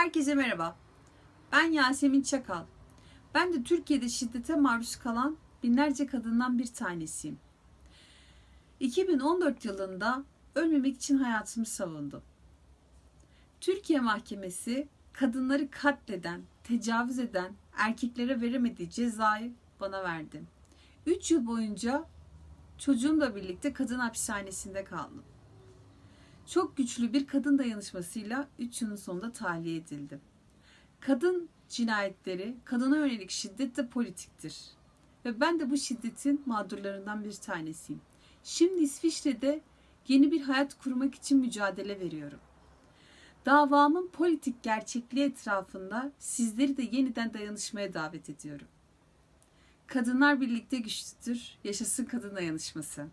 Herkese merhaba. Ben Yasemin Çakal. Ben de Türkiye'de şiddete maruz kalan binlerce kadından bir tanesiyim. 2014 yılında ölmemek için hayatımı savundum. Türkiye Mahkemesi kadınları katleden, tecavüz eden erkeklere veremediği cezayı bana verdi. 3 yıl boyunca çocuğumla birlikte kadın hapishanesinde kaldım. Çok güçlü bir kadın dayanışmasıyla 3 yılın sonunda tahliye edildim. Kadın cinayetleri, kadına yönelik şiddet de politiktir. Ve ben de bu şiddetin mağdurlarından bir tanesiyim. Şimdi İsviçre'de yeni bir hayat kurmak için mücadele veriyorum. Davamın politik gerçekliği etrafında sizleri de yeniden dayanışmaya davet ediyorum. Kadınlar birlikte güçlüdür. Yaşasın kadın dayanışması.